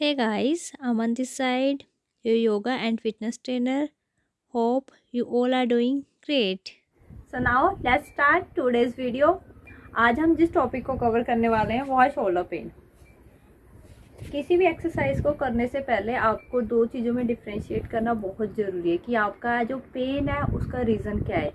Hey guys, I'm on this side, your yoga and fitness trainer. Hope you all are doing great. So now let's start today's video. आज हम जिस topic को cover करने वाले हैं वो है शोल्डर पेन किसी भी एक्सरसाइज को करने से पहले आपको दो चीज़ों में डिफ्रेंशिएट करना बहुत ज़रूरी है कि आपका जो पेन है उसका रीज़न क्या है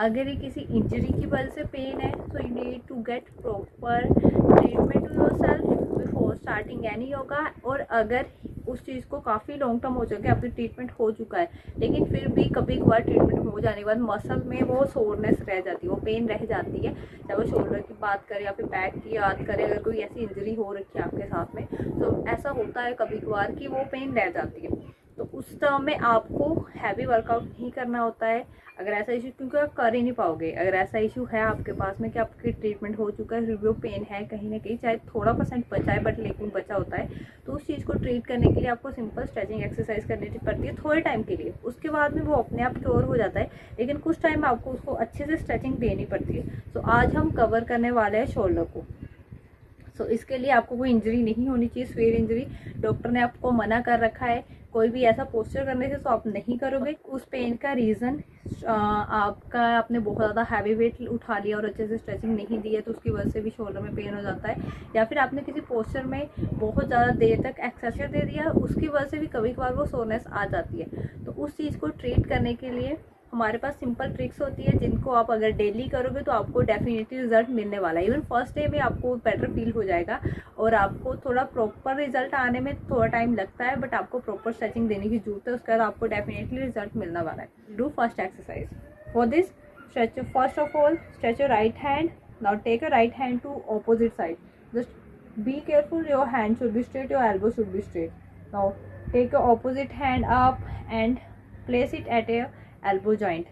अगर ये किसी इंजरी की वजह से पेन है so you need to get proper treatment to yourself before starting any yoga और अगर उस चीज़ को काफ़ी लॉन्ग टर्म हो चुका है, आपकी ट्रीटमेंट हो चुका है, लेकिन फिर भी कभी कभार ट्रीटमेंट हो जाने के बाद मसल में वो सोरनेस रह जाती है, वो पेन रह जाती है, चाहे वो शोल्डर की बात करें या फिर बैक की याद करें, अगर कोई ऐसी इंजरी हो रखी है आपके साथ में तो ऐसा होता है कभी कभार कि वो पेन रह जाती है। तो उस टर्म में आपको हैवी वर्कआउट नहीं करना होता है अगर ऐसा इशू क्योंकि आप कर ही नहीं पाओगे। अगर ऐसा इशू है आपके पास में कि आपकी ट्रीटमेंट हो चुका है रिव्यू पेन है कहीं ना कहीं चाहे थोड़ा परसेंट बचा है बट लेकिन बचा होता है तो उस चीज़ को ट्रीट करने के लिए आपको सिंपल स्ट्रेचिंग एक्सरसाइज करनी पड़ती है थोड़े टाइम के लिए। उसके बाद में वो अपने आप क्योर हो जाता है लेकिन कुछ टाइम आपको उसको अच्छे से स्ट्रेचिंग देनी पड़ती है। तो आज हम कवर करने वाले हैं शोल्डर को। सो so, इसके लिए आपको कोई इंजरी नहीं होनी चाहिए स्वेयर इंजरी डॉक्टर ने आपको मना कर रखा है कोई भी ऐसा पोस्टर करने से तो आप नहीं करोगे। उस पेन का रीज़न आपका आपने बहुत ज़्यादा हैवी वेट उठा लिया और अच्छे से स्ट्रेचिंग नहीं दी है तो उसकी वजह से भी शोल्डर में पेन हो जाता है। या फिर आपने किसी पोस्टर में बहुत ज़्यादा देर तक एक्सरसाइज दे दिया, उसकी वजह से भी कभी कभार वो सोनेस आ जाती है। तो उस चीज़ को ट्रीट करने के लिए हमारे पास सिंपल ट्रिक्स होती है, जिनको आप अगर डेली करोगे तो आपको डेफिनेटली रिज़ल्ट मिलने वाला है। इवन फ़र्स्ट डे में आपको बेटर फील हो जाएगा और आपको थोड़ा प्रॉपर रिज़ल्ट आने में थोड़ा टाइम लगता है बट आपको प्रॉपर स्ट्रेचिंग देने की ज़रूरत है, उसके बाद आपको डेफिनेटली रिज़ल्ट मिलने वाला है। Do first exercise for this stretch first of all stretch right hand not take a right hand to opposite side just be careful your hand should be straight your elbow should be straight now take your opposite hand up and place it at a elbow joint.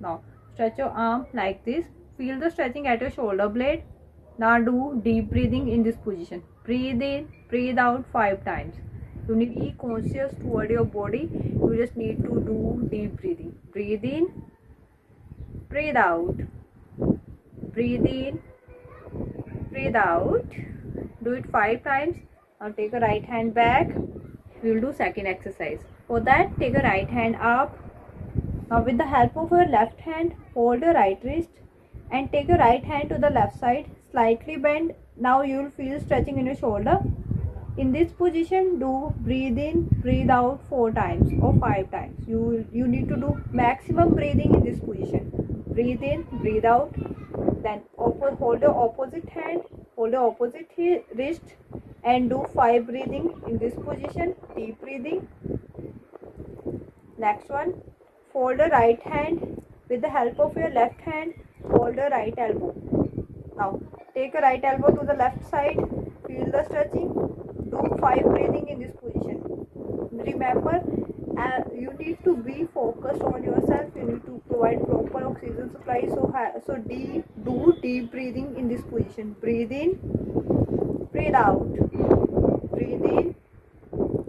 Now stretch your arm like this. Feel the stretching at your shoulder blade. Now do deep breathing in this position. Breathe in, breathe out five times. You need to be conscious toward your body. You just need to do deep breathing. Breathe in, breathe out. Breathe in, breathe out. Do it five times. Now take a right hand back. We will do second exercise. For that, take a right hand up now with the help of your left hand, hold your right wrist and take your right hand to the left side, slightly bend. Now you will feel stretching in your shoulder. In this position, do breathe in, breathe out four times or five times. You, you need to do maximum breathing in this position. Breathe in, breathe out. Then hold your opposite hand, hold your opposite wrist and do five breathing in this position. Deep breathing. Next one, fold the right hand with the help of your left hand hold the right elbow. Now take a right elbow to the left side feel the stretching do five breathing in this position. Remember uh, you need to be focused on yourself you need to provide proper oxygen supply so so deep do deep breathing in this position. Breathe in breathe out. Breathe in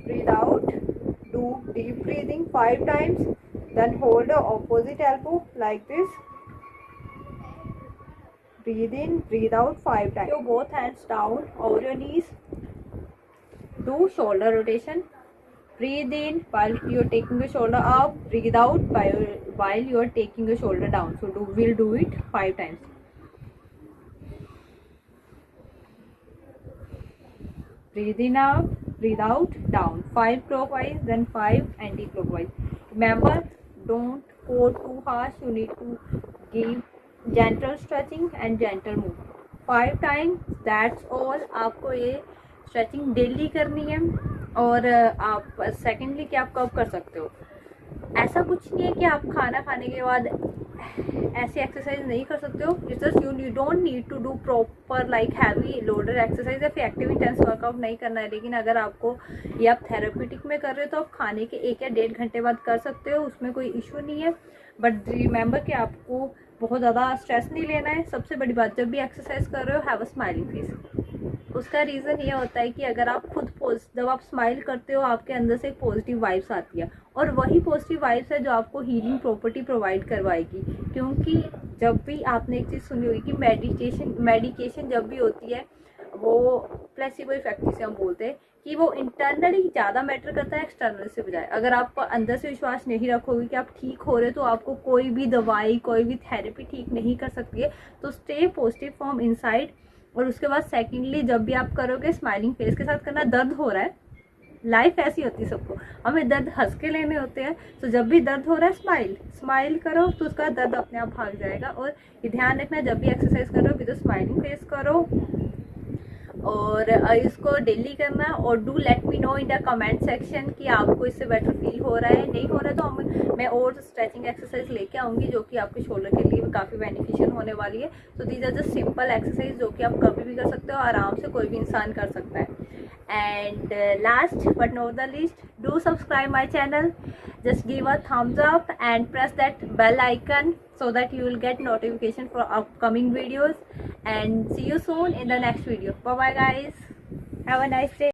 breathe out. Do deep breathing five times then hold the opposite elbow like this. Breathe in, breathe out five times. Your both hands down over your knees. Do shoulder rotation. Breathe in while you're taking the shoulder up. Breathe out while you're taking the shoulder down. So do, we'll do it five times. Breathe in up, breathe out, down. Five clockwise, then five anti-clockwise. Remember, don't go too harsh you need to give gentle stretching and gentle movement five times that's all आपको ये stretching daily करनी है और आप secondly क्या आप कब कर सकते हो ऐसा कुछ नहीं है कि आप खाना खाने के बाद ऐसी एक्सरसाइज नहीं कर सकते हो. It's just you don't need to do proper like heavy loader exercise या फिर एक्टिव इंटेंस वर्कआउट नहीं करना है. लेकिन अगर आपको, ये आप थेरापीटिक में कर रहे हो तो आप खाने के एक या डेढ़ घंटे बाद कर सकते हो. उसमें कोई इशू नहीं है. बट रिमेंबर कि आपको बहुत ज़्यादा स्ट्रेस नहीं लेना है. सबसे बड़ी बात, जब भी एक्सरसाइज कर रहे हो हैव अ स्माइलिंग फेस उसका रीज़न ये होता है कि अगर आप खुद जब आप स्माइल करते हो, आपके अंदर से पॉजिटिव वाइब्स आती है। और वही पॉजिटिव वाइब्स है जो आपको हीलिंग प्रॉपर्टी प्रोवाइड करवाएगी। क्योंकि जब भी आपने एक चीज़ सुनी होगी कि मेडिटेशन मेडिकेशन जब भी होती है, वो प्लेसिबो इफ़ेक्ट जिसे हम बोलते हैं, कि वो इंटरनली ज़्यादा मैटर करता है एक्सटर्नल से बजाय। अगर आप अंदर से विश्वास नहीं रखोगे कि आप ठीक हो रहे तो आपको कोई भी दवाई, कोई भी थेरेपी ठीक नहीं कर सकती है। तो स्टे पॉजिटिव फ्रॉम इनसाइड और उसके बाद सेकेंडली जब भी आप करोगे स्माइलिंग फेस के साथ करना दर्द हो रहा है लाइफ ऐसी होती है सबको। हमें दर्द हंस के लेने होते हैं तो जब भी दर्द हो रहा है स्माइल स्माइल करो तो उसका दर्द अपने आप भाग जाएगा। और ध्यान रखना, जब भी एक्सरसाइज करो भी तो स्माइलिंग फेस करो। और इसको डेली करना है और do let me know in the comment section कि आपको इससे बेटर फील हो रहा है नहीं हो रहा तो हम मैं और स्ट्रेचिंग एक्सरसाइज लेके आऊँगी जो कि आपके शोल्डर के लिए काफ़ी बेनिफिशियल होने वाली है। तो these are just simple exercise जो कि आप कभी भी कर सकते हो आराम से कोई भी इंसान कर सकता है। Uh, last but not the least do subscribe my channel just give a thumbs up and press that bell icon so that you will get notification for upcoming videos. And see you soon in the next video. Bye bye guys. Have a nice day